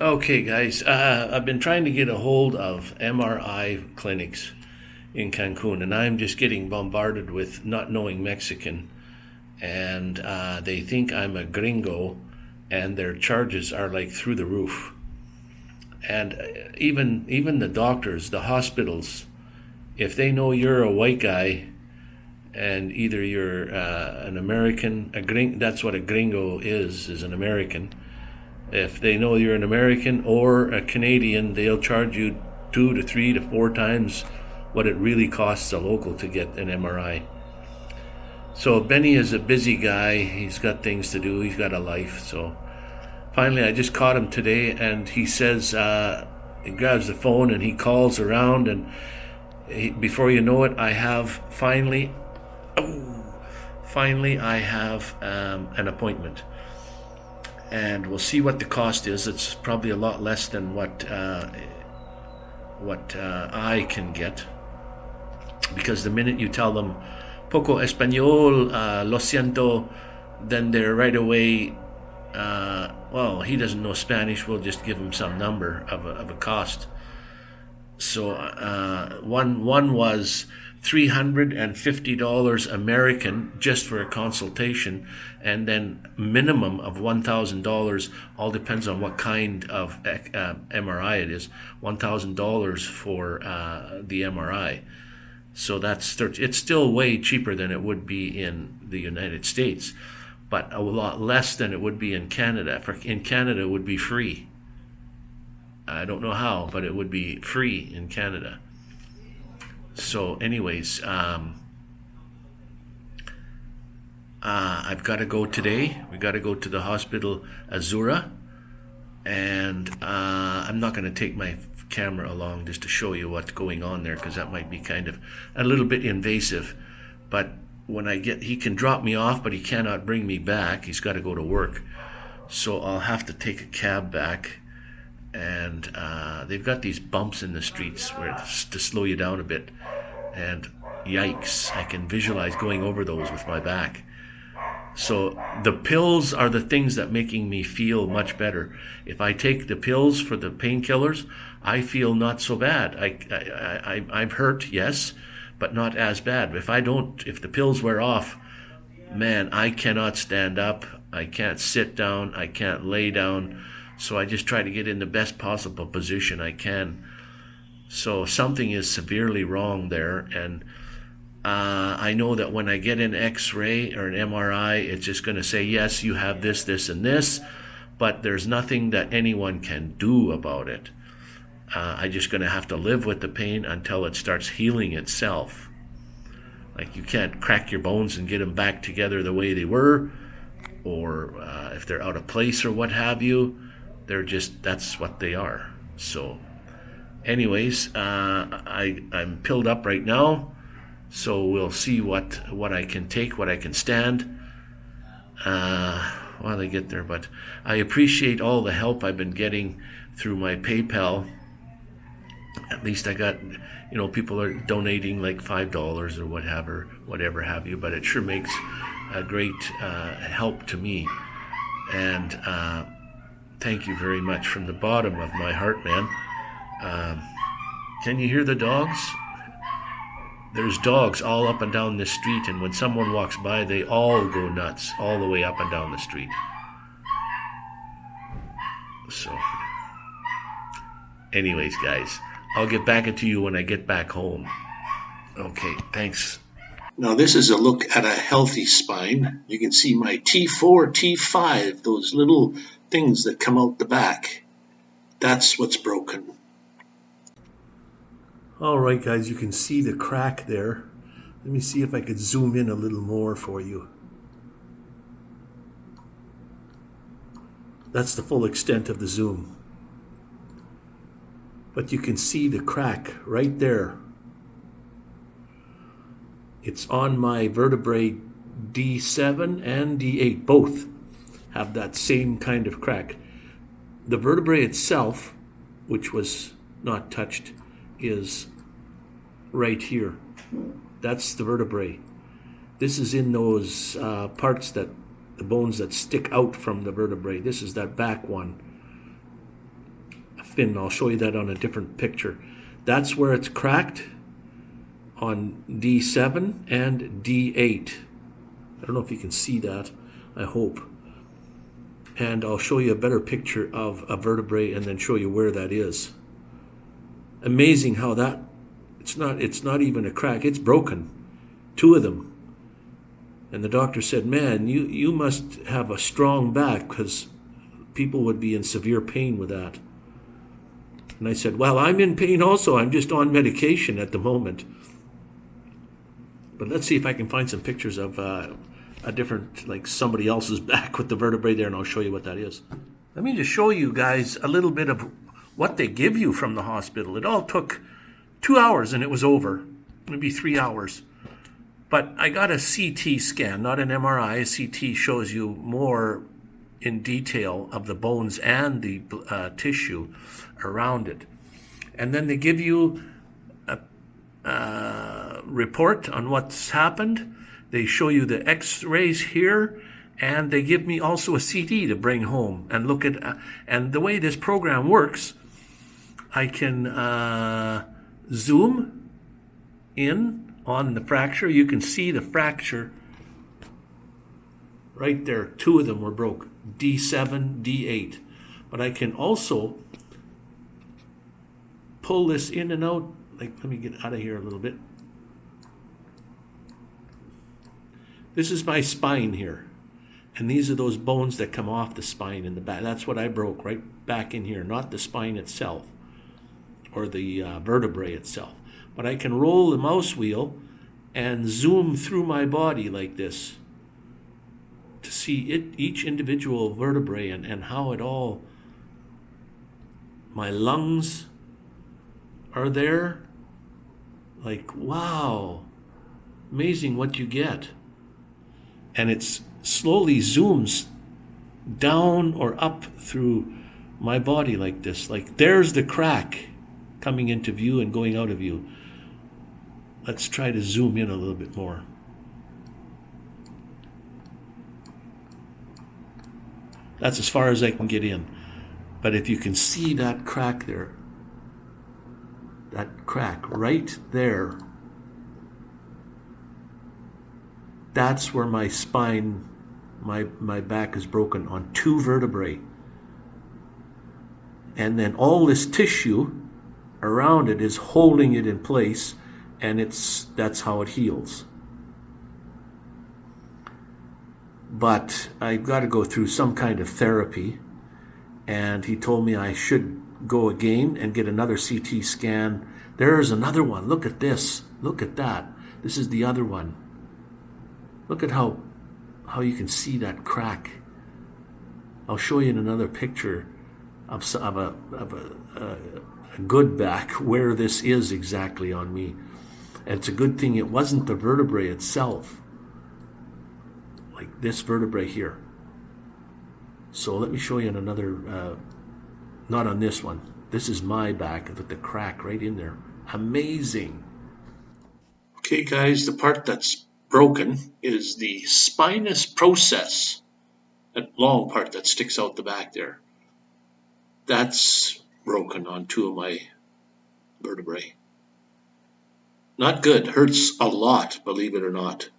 Okay, guys, uh, I've been trying to get a hold of MRI clinics in Cancun, and I'm just getting bombarded with not knowing Mexican. And uh, they think I'm a gringo, and their charges are like through the roof. And uh, even even the doctors, the hospitals, if they know you're a white guy, and either you're uh, an American, a gring, that's what a gringo is, is an American if they know you're an American or a Canadian, they'll charge you two to three to four times what it really costs a local to get an MRI. So Benny is a busy guy. He's got things to do. He's got a life. So finally, I just caught him today, and he says uh, he grabs the phone and he calls around, and he, before you know it, I have finally, oh, finally, I have um, an appointment and we'll see what the cost is. It's probably a lot less than what uh, what uh, I can get because the minute you tell them poco español, uh, lo siento, then they're right away. Uh, well, he doesn't know Spanish. We'll just give him some number of a, of a cost. So uh, one one was $350 American just for a consultation, and then minimum of $1,000, all depends on what kind of uh, MRI it is, $1,000 for uh, the MRI. So that's it's still way cheaper than it would be in the United States, but a lot less than it would be in Canada. For in Canada, it would be free. I don't know how, but it would be free in Canada. So, anyways, um, uh, I've got to go today. We got to go to the hospital Azura, and uh, I'm not going to take my camera along just to show you what's going on there because that might be kind of a little bit invasive. But when I get, he can drop me off, but he cannot bring me back. He's got to go to work, so I'll have to take a cab back and uh, they've got these bumps in the streets where to slow you down a bit. And yikes, I can visualize going over those with my back. So the pills are the things that making me feel much better. If I take the pills for the painkillers, I feel not so bad. I, I, I, I'm hurt, yes, but not as bad. If I don't, if the pills wear off, man, I cannot stand up. I can't sit down. I can't lay down. So I just try to get in the best possible position I can. So something is severely wrong there. And uh, I know that when I get an x ray or an MRI, it's just going to say, yes, you have this, this, and this, but there's nothing that anyone can do about it. Uh, I'm just going to have to live with the pain until it starts healing itself. Like you can't crack your bones and get them back together the way they were, or uh, if they're out of place or what have you they're just that's what they are. So, anyways, uh, I I'm pilled up right now, so we'll see what what I can take, what I can stand. Uh, while I get there, but I appreciate all the help I've been getting through my PayPal. At least I got, you know, people are donating like five dollars or whatever, whatever have you. But it sure makes a great uh, help to me, and uh, thank you very much from the bottom of my heart, man. Um, can you hear the dogs? There's dogs all up and down this street, and when someone walks by, they all go nuts all the way up and down the street. So, anyways, guys, I'll get back into you when I get back home. Okay, thanks. Now this is a look at a healthy spine. You can see my T4, T5, those little things that come out the back. That's what's broken. All right, guys, you can see the crack there. Let me see if I could zoom in a little more for you. That's the full extent of the zoom. But you can see the crack right there. It's on my vertebrae D7 and D8, both have that same kind of crack. The vertebrae itself, which was not touched, is right here. That's the vertebrae. This is in those uh, parts that, the bones that stick out from the vertebrae. This is that back one. A fin. I'll show you that on a different picture. That's where it's cracked on D7 and D8. I don't know if you can see that. I hope. And I'll show you a better picture of a vertebrae and then show you where that is. Amazing how that it's not it's not even a crack, it's broken. Two of them. And the doctor said, "Man, you you must have a strong back because people would be in severe pain with that." And I said, "Well, I'm in pain also. I'm just on medication at the moment." But let's see if I can find some pictures of uh, a different, like somebody else's back with the vertebrae there, and I'll show you what that is. Let me just show you guys a little bit of what they give you from the hospital. It all took two hours and it was over, maybe three hours. But I got a CT scan, not an MRI. A CT shows you more in detail of the bones and the uh, tissue around it. And then they give you a, a report on what's happened. They show you the x-rays here and they give me also a CD to bring home and look at. Uh, and the way this program works, I can uh, zoom in on the fracture. You can see the fracture right there. Two of them were broke, D7, D8. But I can also pull this in and out. Like, let me get out of here a little bit. This is my spine here. And these are those bones that come off the spine in the back. That's what I broke right back in here, not the spine itself or the uh, vertebrae itself. But I can roll the mouse wheel and zoom through my body like this to see it, each individual vertebrae and, and how it all, my lungs are there. Like, wow, amazing what you get. And it's slowly zooms down or up through my body like this. Like, there's the crack coming into view and going out of view. Let's try to zoom in a little bit more. That's as far as I can get in. But if you can see that crack there, that crack right there, that's where my spine, my, my back is broken on two vertebrae. And then all this tissue around it is holding it in place and it's that's how it heals. But I've got to go through some kind of therapy and he told me I should go again and get another CT scan. There's another one. Look at this. Look at that. This is the other one. Look at how how you can see that crack. I'll show you in another picture of, of a, of a, a good back where this is exactly on me. And it's a good thing it wasn't the vertebrae itself, like this vertebrae here. So let me show you in another, uh, not on this one. This is my back with the crack right in there. Amazing. Okay, guys, the part that's broken is the spinous process, that long part that sticks out the back there. That's broken on two of my vertebrae. Not good, hurts a lot, believe it or not.